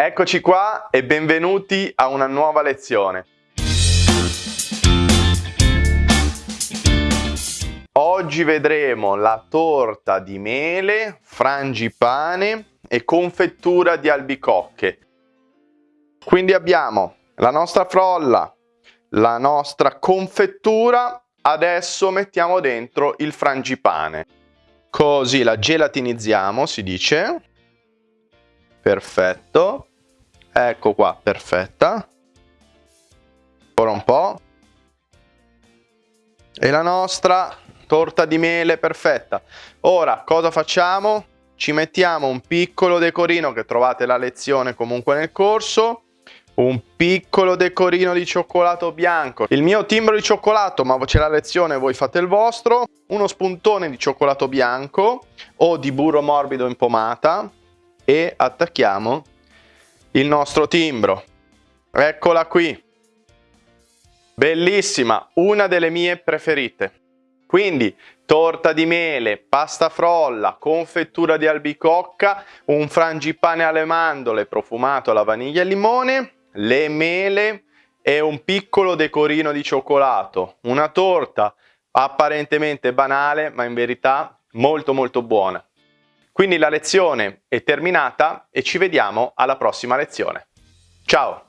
Eccoci qua e benvenuti a una nuova lezione. Oggi vedremo la torta di mele, frangipane e confettura di albicocche. Quindi abbiamo la nostra frolla, la nostra confettura, adesso mettiamo dentro il frangipane. Così la gelatinizziamo, si dice. Perfetto. Ecco qua, perfetta. Ora un po'. E la nostra torta di mele perfetta. Ora cosa facciamo? Ci mettiamo un piccolo decorino che trovate la lezione comunque nel corso un piccolo decorino di cioccolato bianco, il mio timbro di cioccolato, ma c'è la lezione, voi fate il vostro, uno spuntone di cioccolato bianco o di burro morbido in pomata e attacchiamo il nostro timbro. Eccola qui. Bellissima, una delle mie preferite. Quindi torta di mele, pasta frolla, confettura di albicocca, un frangipane alle mandorle profumato alla vaniglia e limone, le mele e un piccolo decorino di cioccolato. Una torta apparentemente banale, ma in verità molto molto buona. Quindi la lezione è terminata e ci vediamo alla prossima lezione. Ciao!